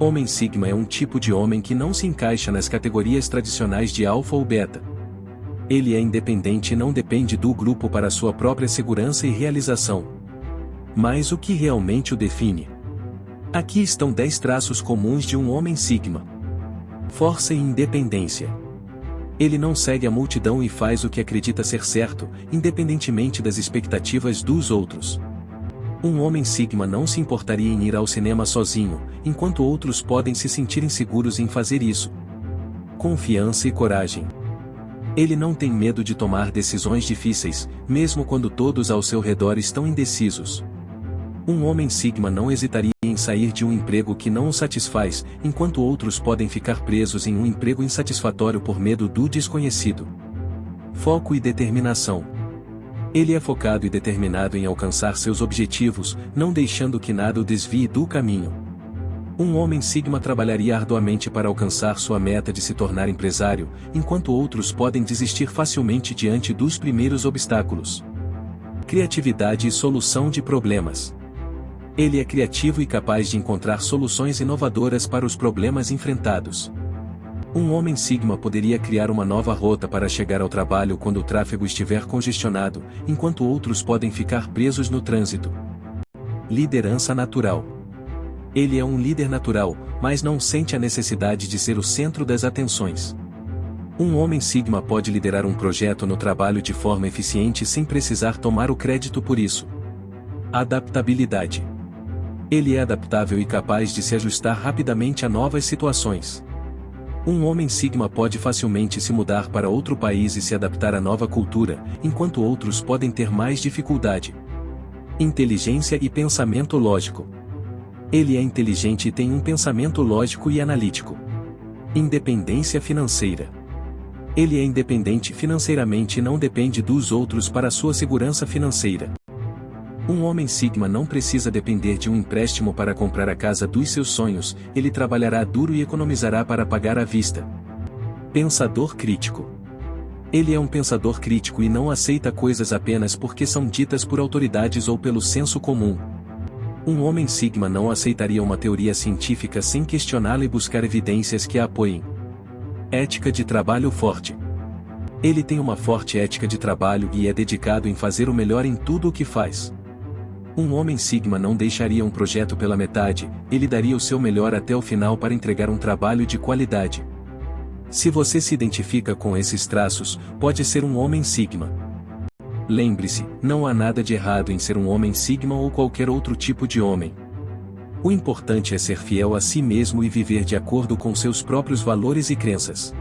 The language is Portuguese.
Homem Sigma é um tipo de homem que não se encaixa nas categorias tradicionais de alfa ou beta. Ele é independente e não depende do grupo para sua própria segurança e realização. Mas o que realmente o define? Aqui estão 10 traços comuns de um homem Sigma. Força e independência. Ele não segue a multidão e faz o que acredita ser certo, independentemente das expectativas dos outros. Um homem Sigma não se importaria em ir ao cinema sozinho, enquanto outros podem se sentir inseguros em fazer isso. Confiança e coragem. Ele não tem medo de tomar decisões difíceis, mesmo quando todos ao seu redor estão indecisos. Um homem Sigma não hesitaria em sair de um emprego que não o satisfaz, enquanto outros podem ficar presos em um emprego insatisfatório por medo do desconhecido. Foco e determinação. Ele é focado e determinado em alcançar seus objetivos, não deixando que nada o desvie do caminho. Um homem Sigma trabalharia arduamente para alcançar sua meta de se tornar empresário, enquanto outros podem desistir facilmente diante dos primeiros obstáculos. Criatividade e solução de problemas. Ele é criativo e capaz de encontrar soluções inovadoras para os problemas enfrentados. Um homem Sigma poderia criar uma nova rota para chegar ao trabalho quando o tráfego estiver congestionado, enquanto outros podem ficar presos no trânsito. Liderança natural. Ele é um líder natural, mas não sente a necessidade de ser o centro das atenções. Um homem Sigma pode liderar um projeto no trabalho de forma eficiente sem precisar tomar o crédito por isso. Adaptabilidade. Ele é adaptável e capaz de se ajustar rapidamente a novas situações. Um homem Sigma pode facilmente se mudar para outro país e se adaptar à nova cultura, enquanto outros podem ter mais dificuldade. Inteligência e pensamento lógico. Ele é inteligente e tem um pensamento lógico e analítico. Independência financeira. Ele é independente financeiramente e não depende dos outros para sua segurança financeira. Um homem Sigma não precisa depender de um empréstimo para comprar a casa dos seus sonhos, ele trabalhará duro e economizará para pagar à vista. Pensador crítico. Ele é um pensador crítico e não aceita coisas apenas porque são ditas por autoridades ou pelo senso comum. Um homem Sigma não aceitaria uma teoria científica sem questioná-la e buscar evidências que a apoiem. Ética de trabalho forte. Ele tem uma forte ética de trabalho e é dedicado em fazer o melhor em tudo o que faz. Um homem Sigma não deixaria um projeto pela metade, ele daria o seu melhor até o final para entregar um trabalho de qualidade. Se você se identifica com esses traços, pode ser um homem Sigma. Lembre-se, não há nada de errado em ser um homem Sigma ou qualquer outro tipo de homem. O importante é ser fiel a si mesmo e viver de acordo com seus próprios valores e crenças.